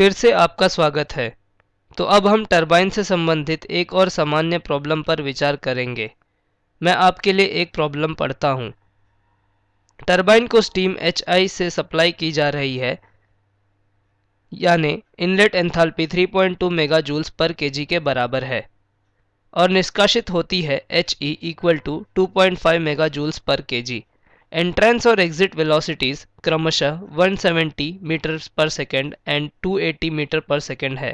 फिर से आपका स्वागत है। तो अब हम टरबाइन से संबंधित एक और सामान्य प्रॉब्लम पर विचार करेंगे। मैं आपके लिए एक प्रॉब्लम पढ़ता हूँ। टरबाइन को स्टीम एचआई से सप्लाई की जा रही है, यानी इनलेट एंथैल्पी 3.2 मेगा जूल्स पर केजी के बराबर है, और निष्कासित होती है H E equal to two point mega joules पर केजी एंट्रेंस और एग्जिट वेलोसिटीज क्रमशः 170 मीटर पर सेकेंड एंड 280 मीटर पर सेकेंड है।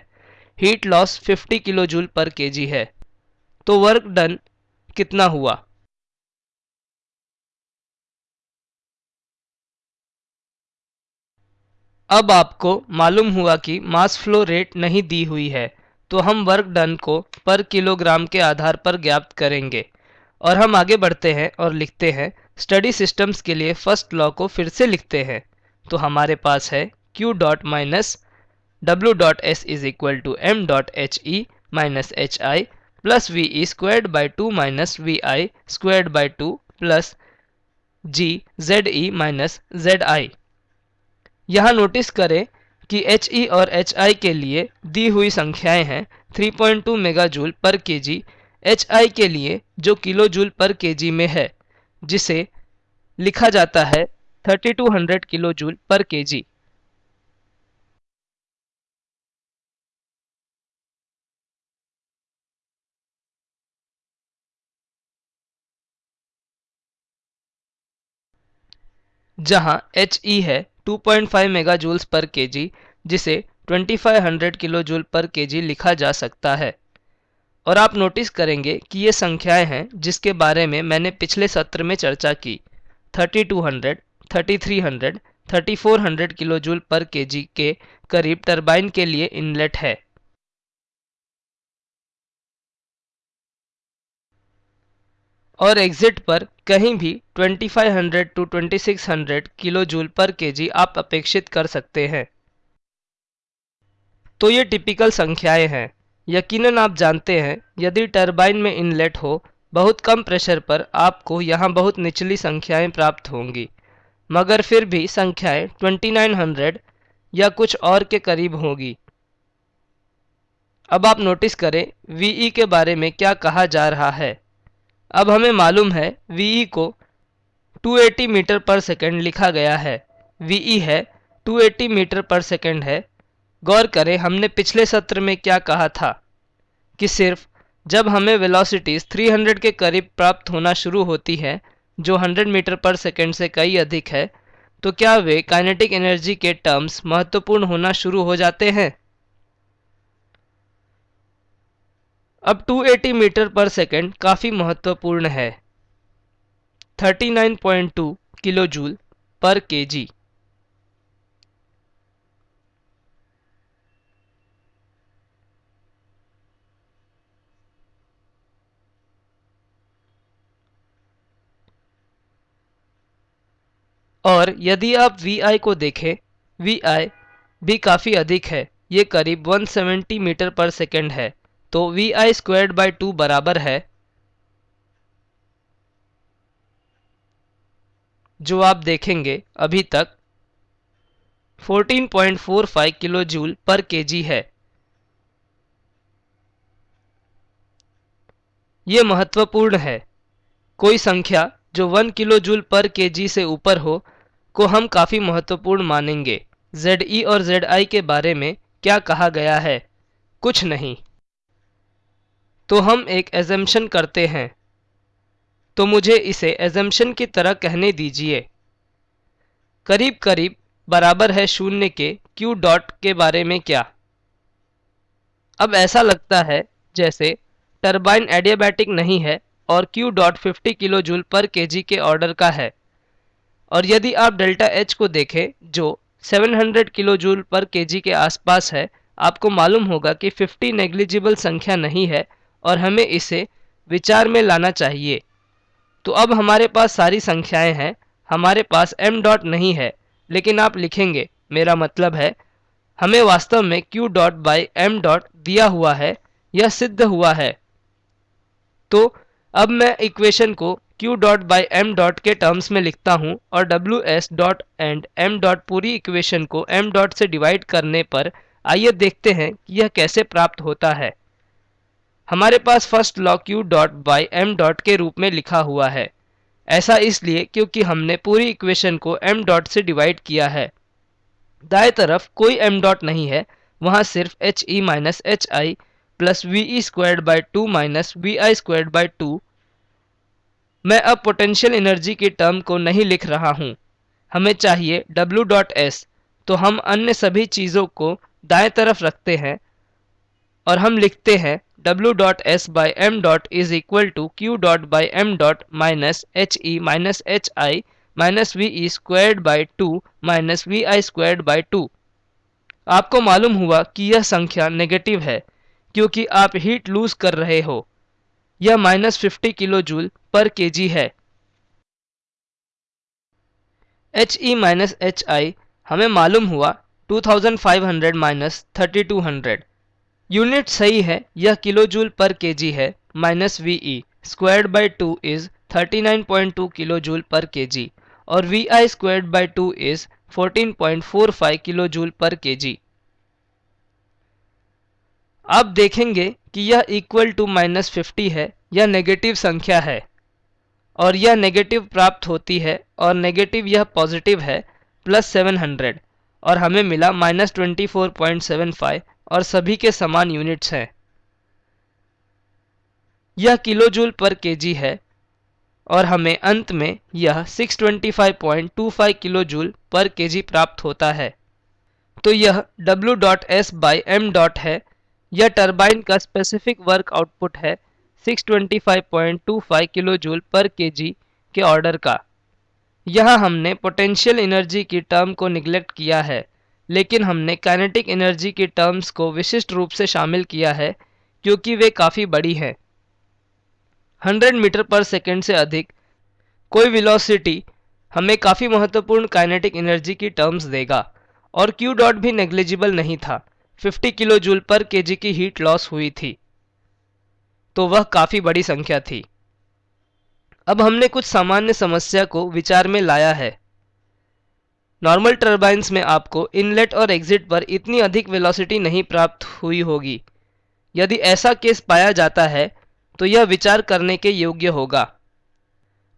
हीट लॉस 50 किलो जूल पर केजी है। तो वर्क डन कितना हुआ? अब आपको मालूम हुआ कि मास फ्लो रेट नहीं दी हुई है तो हम वर्क डन को पर किलोग्राम के आधार पर ज्ञात करेंगे। और हम आगे बढ़ते हैं और लिखते हैं। स्टडी सिस्टम्स के लिए फ़र्स्ट लॉ को फिर से लिखते हैं। तो हमारे पास है q dot minus W dot S is equal to M dot H E minus H I plus V E squared by two minus V I squared by two plus G Z E minus Z I यहाँ notice करें कि H ई और H I के लिए दी हुई संख्याएँ हैं 3.2 mega joule पर के जी एच आई के लिए जो किलो जूल पर के जी में है जिसे लिखा जाता है 3200 किलो जूल पर केजी। जहाँ एच ई है 2.5 मेगा जूल्स पर केजी, जिसे 2500 किलो जूल पर केजी लिखा जा सकता है। और आप नोटिस करेंगे कि ये संख्याएँ हैं जिसके बारे में मैंने पिछले सत्र में चर्चा की। 3200, 3300, 3400 किलो जूल पर केजी के करीब टरबाइन के लिए इनलेट है। और एग्जिट पर कहीं भी 2500 to 2600 kilo joule per K G आप अपेक्षित कर सकते हैं। तो ये टिपिकल संख्याएँ हैं। यकीनन आप जानते हैं, यदि टरबाइन में इनलेट हो, बहुत कम प्रेशर पर आपको यहाँ बहुत निचली संख्याएँ प्राप्त होंगी। मगर फिर भी संख्याएँ 2900 या कुछ और के करीब होगी। अब आप नोटिस करें वीई के बारे में क्या कहा जा रहा है। अब हमें मालूम है वीई को 280 मीटर पर सेकंड लिखा गया है। वीई है 280 मीटर पर सेकंड है गौर करें, हमने पिछले सत्र में क्या कहा था कि सिर्फ़ जब हमें वेलोसिटीज 300 के करीब प्राप्त होना शुरू होती है, जो 100 मीटर पर सेकंड से कई अधिक है तो क्या वे काइनेटिक एनर्जी के टर्म्स महत्वपूर्ण होना शुरू हो जाते हैं? अब 280 मीटर पर सेकंड काफ़ी महत्वपूर्ण है। 39.2 किलो जूल पर केजी और यदि आप Vi को देखें Vi भी काफ़ी अधिक है। ये करीब 170 मीटर पर सेकेंड है। तो V I squared by two बराबर है। जो आप देखेंगे अभी तक 14.45 किलो जूल पर केजी है। ये महत्वपूर्ण है। कोई संख्या जो 1 किलो जूल पर केजी से ऊपर हो को हम काफ़ी महत्वपूर्ण मानेंगे। जेड ई और जेड आई के बारे में क्या कहा गया है? कुछ नहीं। तो हम एक एजम्पन करते हैं। तो मुझे इसे एजम्पन की तरह कहने दीजिए। करीब करीब बराबर है शून्य के Q डॉट के बारे में क्या? अब ऐसा लगता है जैसे टरबाइन एडियाबैटिक नहीं है और Q dot fifty kilo joule पर के के ऑर्डर का है। और यदि आप डेल्टा एच को देखें, जो 700 किलो जूल पर केजी के आसपास है, आपको मालूम होगा कि 50 नेग्लिजिबल संख्या नहीं है और हमें इसे विचार में लाना चाहिए। तो अब हमारे पास सारी संख्याएँ हैं। हमारे पास m डॉट नहीं है, लेकिन आप लिखेंगे। मेरा मतलब है, हमें वास्तव में q dot by M dot दिया हुआ है, यह सिद्ध हुआ है। तो अब मैं इक्वेशन को q dot by M dot के टर्म्स में लिखता हूँ और W S dot and M dot पूरी इक्वेशन को m डॉट से डिवाइड करने पर आइए देखते हैं कि यह कैसे प्राप्त होता है। हमारे पास first law q dot by M dot के रूप में लिखा हुआ है। ऐसा इसलिए क्योंकि हमने पूरी इक्वेशन को m डॉट से डिवाइड किया है। दाएँ तरफ़ कोई m डॉट नहीं है, वहाँ सिर्फ़ H E minus H I plus V E squared by two minus V I squared by two मैं अब पोटेंशियल एनर्जी की टर्म को नहीं लिख रहा हूँ। हमें चाहिए W डॉट एस तो हम अन्य सभी चीज़ों को दाएँ तरफ़ रखते हैं और हम लिखते हैं W dot S by M dot is equal to Q dot by M dot minus H E minus H I minus V E squared by two minus V I squared by two आपको मालूम हुआ कि यह संख्या negative है, क्योंकि आप heat loose कर रहे हो। यह माइनस फिफ्टी किलो जूल पर के है। H E minus H I हमें मालूम हुआ 2500 माइनस 3200 यूनिट सही है, यह किलो जूल पर के है, minus V E squared by two is 39.2 kilo joule पर के और V I squared by two is 14.45 kilo joule पर के जी आप देखेंगे कि यह इक्वल टू माइनस फिफ्टी है, यह नेगेटिव संख्या है और यह नेगेटिव प्राप्त होती है और नेगेटिव यह पॉजिटिव है प्लस सेवन हंड्रेड और हमें मिला minus twenty four point seven five और सभी के समान यूनिट्स हैं। यह किलो जूल पर केजी है और हमें अंत में यह 625.25 किलो जूल पर केजी प्राप्त होता है। तो यह W dot S by M dot है यह टरबाइन का स्पेसिफिक वर्क आउटपुट है 625.25 किलो जूल पर केजी के ऑर्डर का। यहाँ हमने पोटेंशियल एनर्जी की टर्म को निगलेक्ट किया है, लेकिन हमने काइनेटिक एनर्जी की टर्म्स को विशिष्ट रूप से शामिल किया है, क्योंकि वे काफ़ी बड़ी हैं। 100 मीटर पर सेकंड से अधिक कोई वेलोसिटी हमें काफ़ी महत्वपूर्ण काइनेटिक एनर्जी की टर्म्स देगा, और क्यू डॉट भी नेग्लिजिबल नहीं था। 50 किलो जूल पर केजी की हीट लॉस हुई थी। तो वह काफ़ी बड़ी संख्या थी। अब हमने कुछ सामान्य समस्या को विचार में लाया है। नॉर्मल टर्बाइंस में आपको इनलेट और एग्जिट पर इतनी अधिक वेलोसिटी नहीं प्राप्त हुई होगी। यदि ऐसा केस पाया जाता है तो यह विचार करने के योग्य होगा।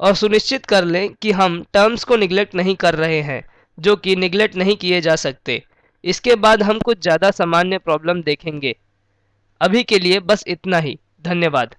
और सुनिश्चित कर लें कि हम टर्म्स को निगलेक्ट नहीं कर रहे हैं, जो कि निगलेक्ट नहीं किए जा सकते। इसके बाद हम कुछ ज़्यादा सामान्य प्रॉब्लम देखेंगे। अभी के लिए बस इतना ही। धन्यवाद।